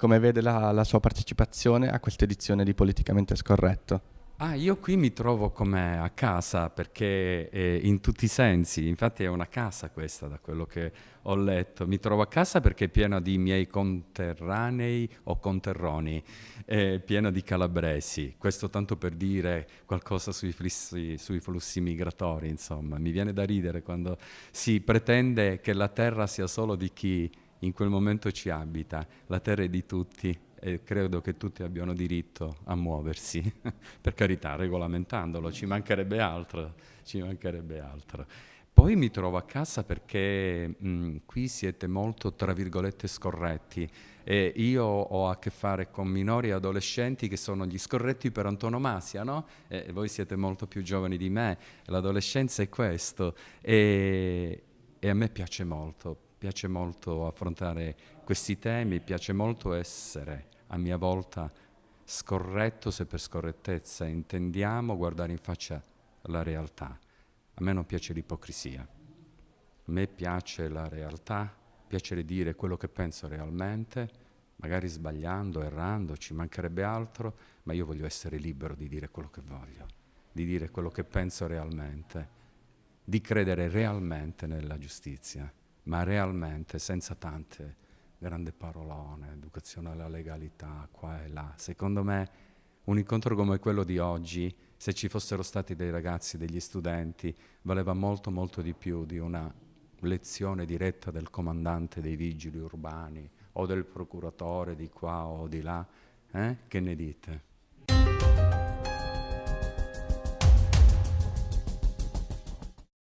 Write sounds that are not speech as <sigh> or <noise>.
come vede la, la sua partecipazione a questa edizione di Politicamente Scorretto. Ah, io qui mi trovo come a casa perché eh, in tutti i sensi, infatti è una casa questa da quello che ho letto, mi trovo a casa perché è piena di miei conterranei o conterroni, è piena di calabresi, questo tanto per dire qualcosa sui flussi, sui flussi migratori, insomma, mi viene da ridere quando si pretende che la terra sia solo di chi in quel momento ci abita, la terra è di tutti e credo che tutti abbiano diritto a muoversi, <laughs> per carità, regolamentandolo, ci mancherebbe altro, ci mancherebbe altro. Poi mi trovo a casa perché mh, qui siete molto, tra virgolette, scorretti e io ho a che fare con minori e adolescenti che sono gli scorretti per antonomasia, no? E voi siete molto più giovani di me, l'adolescenza è questo e, e a me piace molto, piace molto affrontare questi temi, piace molto essere a mia volta scorretto se per scorrettezza intendiamo guardare in faccia la realtà. A me non piace l'ipocrisia, a me piace la realtà, piace dire quello che penso realmente, magari sbagliando, errando, ci mancherebbe altro, ma io voglio essere libero di dire quello che voglio, di dire quello che penso realmente, di credere realmente nella giustizia ma realmente senza tante grandi parolone, educazione alla legalità, qua e là. Secondo me un incontro come quello di oggi, se ci fossero stati dei ragazzi, degli studenti, valeva molto molto di più di una lezione diretta del comandante dei vigili urbani o del procuratore di qua o di là. Eh? Che ne dite?